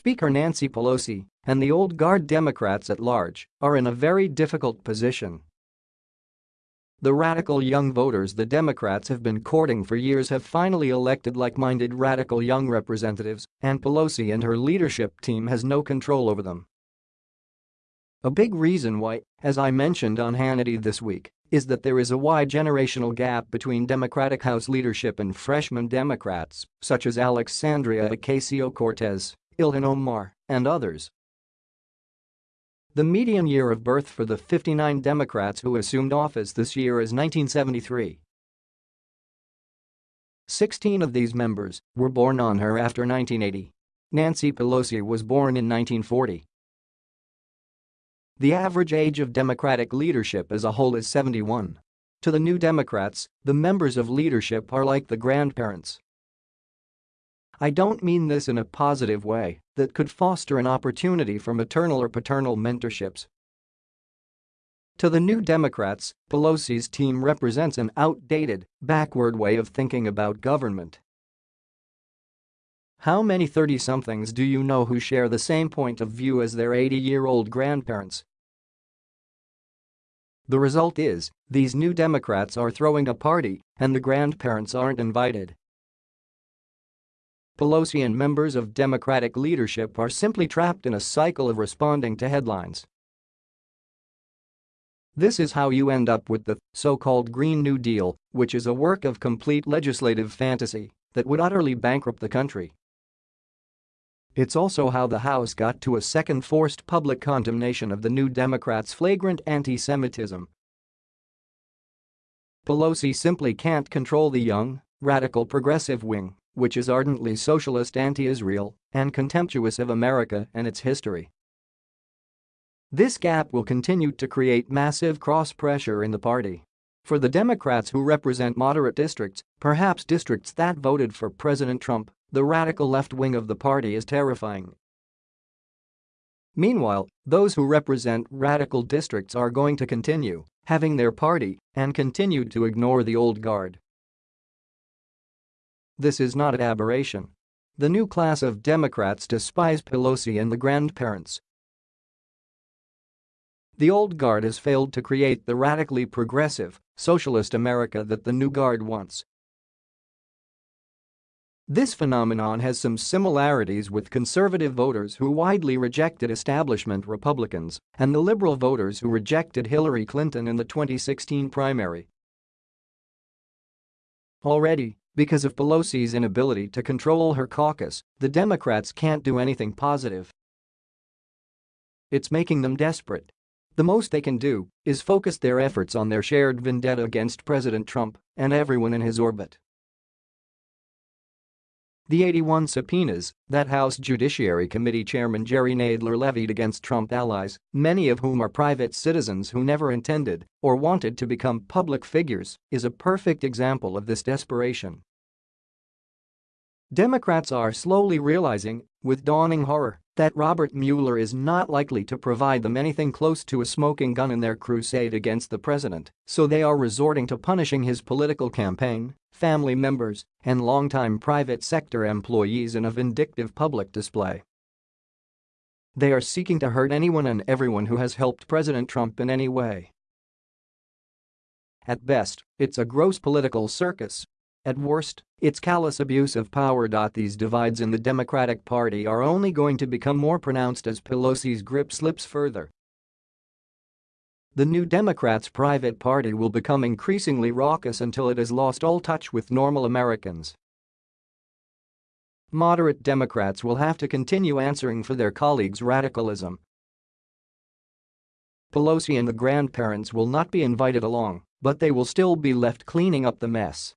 Speaker Nancy Pelosi and the old guard Democrats at large are in a very difficult position. The radical young voters the Democrats have been courting for years have finally elected like-minded radical young representatives, and Pelosi and her leadership team has no control over them. A big reason why, as I mentioned on Hannity this week, is that there is a wide generational gap between Democratic House leadership and freshman Democrats, such as Alexandria Ocasio-Cortez, Ilhan Omar, and others. The median year of birth for the 59 Democrats who assumed office this year is 1973. 16 of these members were born on her after 1980. Nancy Pelosi was born in 1940. The average age of Democratic leadership as a whole is 71. To the New Democrats, the members of leadership are like the grandparents. I don't mean this in a positive way that could foster an opportunity for maternal or paternal mentorships. To the New Democrats, Pelosi's team represents an outdated, backward way of thinking about government. How many 30-somethings do you know who share the same point of view as their 80-year-old grandparents? The result is, these new Democrats are throwing a party and the grandparents aren't invited. Pelosi and members of Democratic leadership are simply trapped in a cycle of responding to headlines. This is how you end up with the so-called Green New Deal, which is a work of complete legislative fantasy that would utterly bankrupt the country. It's also how the House got to a second forced public condemnation of the New Democrats' flagrant anti-Semitism. Pelosi simply can't control the young, radical progressive wing, which is ardently socialist anti-Israel and contemptuous of America and its history. This gap will continue to create massive cross-pressure in the party. For the Democrats who represent moderate districts, perhaps districts that voted for President Trump, the radical left wing of the party is terrifying. Meanwhile, those who represent radical districts are going to continue having their party and continue to ignore the old guard. This is not an aberration. The new class of Democrats despise Pelosi and the grandparents. The old guard has failed to create the radically progressive, socialist America that the new guard wants. This phenomenon has some similarities with conservative voters who widely rejected establishment Republicans and the liberal voters who rejected Hillary Clinton in the 2016 primary. Already, because of Pelosi's inability to control her caucus, the Democrats can't do anything positive. It's making them desperate. The most they can do is focus their efforts on their shared vendetta against President Trump and everyone in his orbit. The 81 subpoenas that House Judiciary Committee Chairman Jerry Nadler levied against Trump allies, many of whom are private citizens who never intended or wanted to become public figures, is a perfect example of this desperation. Democrats are slowly realizing, with dawning horror, that Robert Mueller is not likely to provide them anything close to a smoking gun in their crusade against the president, so they are resorting to punishing his political campaign, family members, and longtime private sector employees in a vindictive public display. They are seeking to hurt anyone and everyone who has helped President Trump in any way. At best, it's a gross political circus at worst, it's callous abuse of power. These divides in the Democratic Party are only going to become more pronounced as Pelosi's grip slips further. The New Democrats' private party will become increasingly raucous until it has lost all touch with normal Americans. Moderate Democrats will have to continue answering for their colleagues' radicalism. Pelosi and the grandparents will not be invited along, but they will still be left cleaning up the mess.